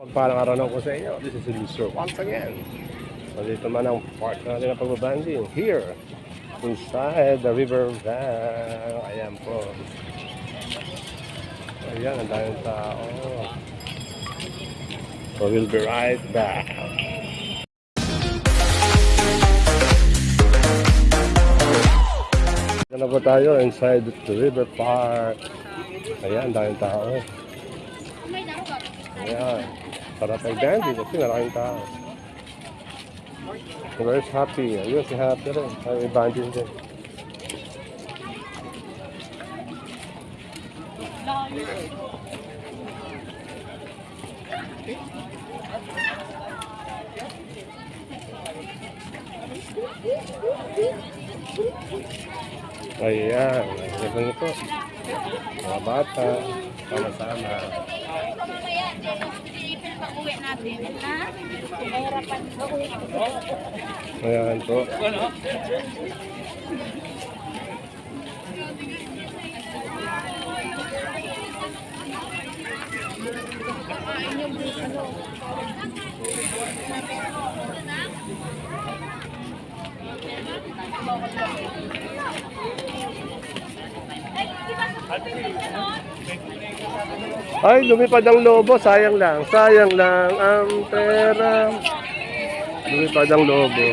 Pagpalang ko sa inyo, this is Lucer once again. So dito man ang part natin ng pagbabanding here inside the river van. Ayan po. Ayan, ang daming tao. So we'll be right back. Dito na po tayo inside the river park. Ayan, daming tao. Ayan. Sarap mag-dandy kasi maraming tao. Very happy. Ayun, si happy rin. Ay, banding din. Ayan. Ayan na po. Mga bata. Sama-sama. Pag-uwi natin, ha? Mahirapan ko. Ayan po. Ay, lumipad ang lobo. Sayang lang. Sayang lang ang pera. Lumipad ang lobo.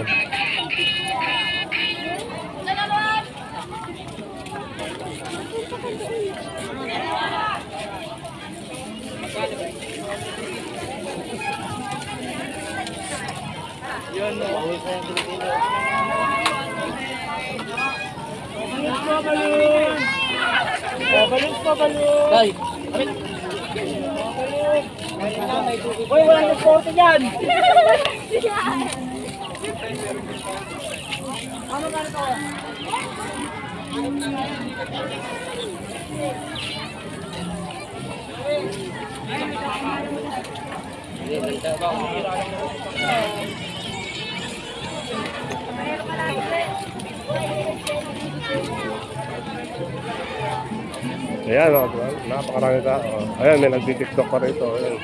Pabalon pa balon. Day. Hoy, wala nang porte dyan. Ano ba ito? Ayan, oh, napakarami tao. Ayan, may nagtitiktok pa rito. Ayan.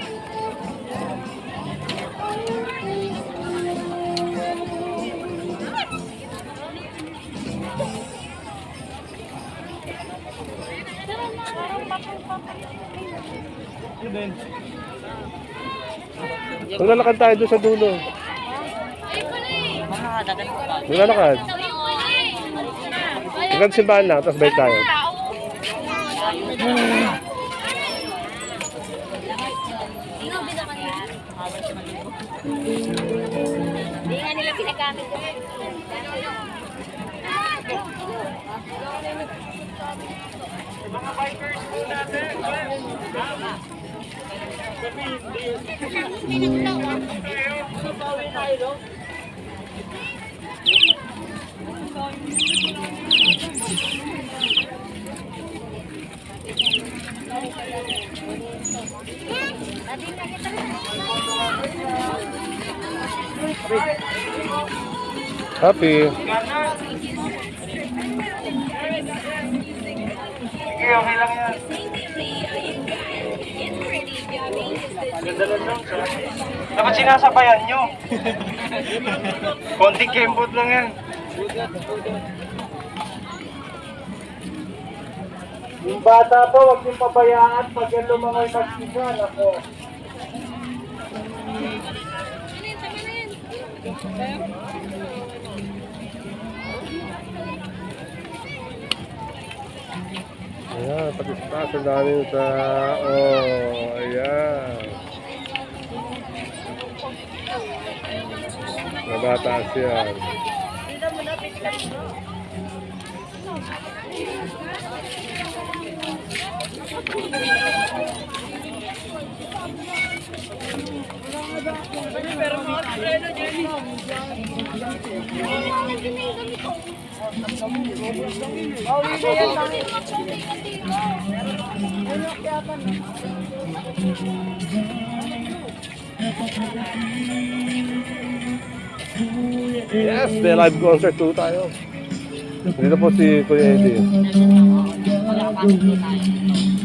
Kung lalakad tayo doon sa dulo. Kung lalakad. Hanggang simbahan lang, tapos balik tayo. Hindi nga nila pinagamit ko. Happy. Sige, okay lang yan. Dapat sinasabayan nyo. Konting kembot lang yan. Yung bata po, huwag niyong pabayaan pag lumangoy mag-isa. Ako. Ayan, pati sa taas, ang daming tao. Ayan. Nabataas yan. Yes, may live concert po tayo. Dito po si Kuya Eddie. Tapos si... Ako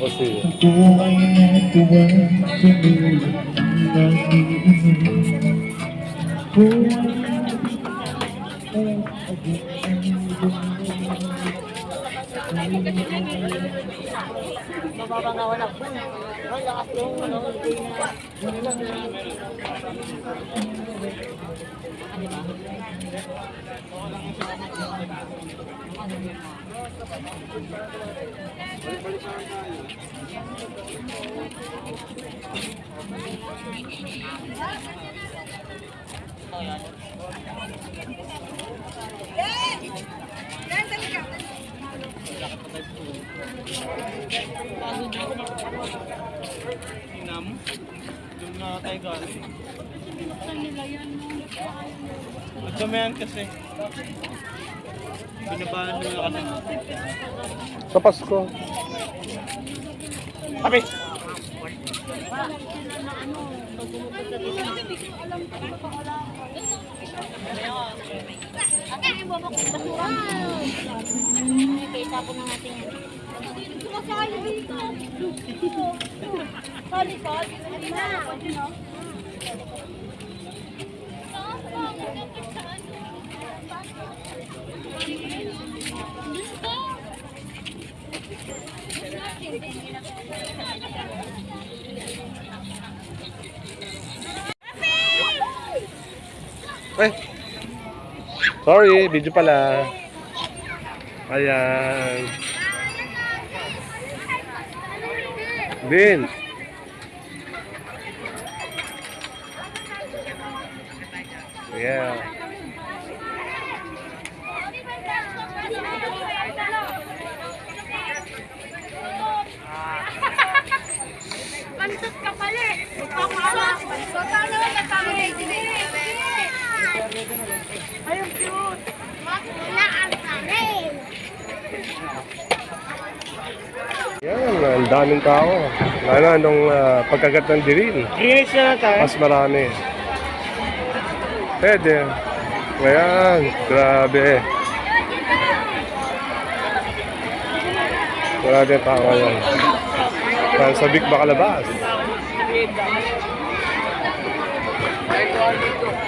ay natuwa tumulong ng iyong Mababa nga wala po. Ay, lakas yung ano, hindi na. Doon na tayo galing. Nagdamayan kasi. Binabahan nila kasi. Sa Pasko. Sabi! Ate, yung baba ko basura. Kaya tapon na natin yan. Sumasali dito. Sali, sali. Sali na. Pwede Sorry, video pala. Ayan. Vince. Yeah. Pantot ka pala eh. Magpapala. So, paano ka nagkamali? Ayun, cute. Wala ang karin. Yan, ang daming tao. Lalo nung ah, pagkagat ng dirin. Greenwich na lang tayo. Mas marami. Pwede. Ayan, grabe. Grabe ang tao ngayon. Parang sa Big Bacalabas. Dito po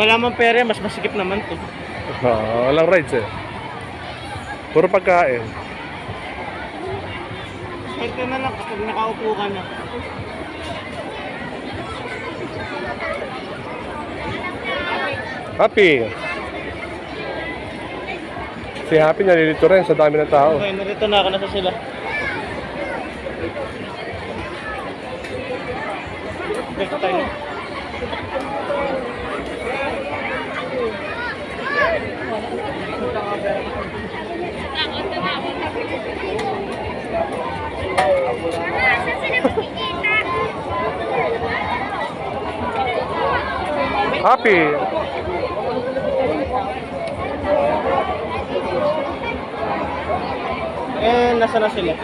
Wala man pera, mas masikip naman to. Ah, walang rides eh. Puro pagkain. Swerte na lang kapag nakaupo ka na. Happy. Si Happy nalilito rin sa dami ng tao. Okay, narito na ako na sa sila. Dito tayo. Happy. Eh, nasa na sila?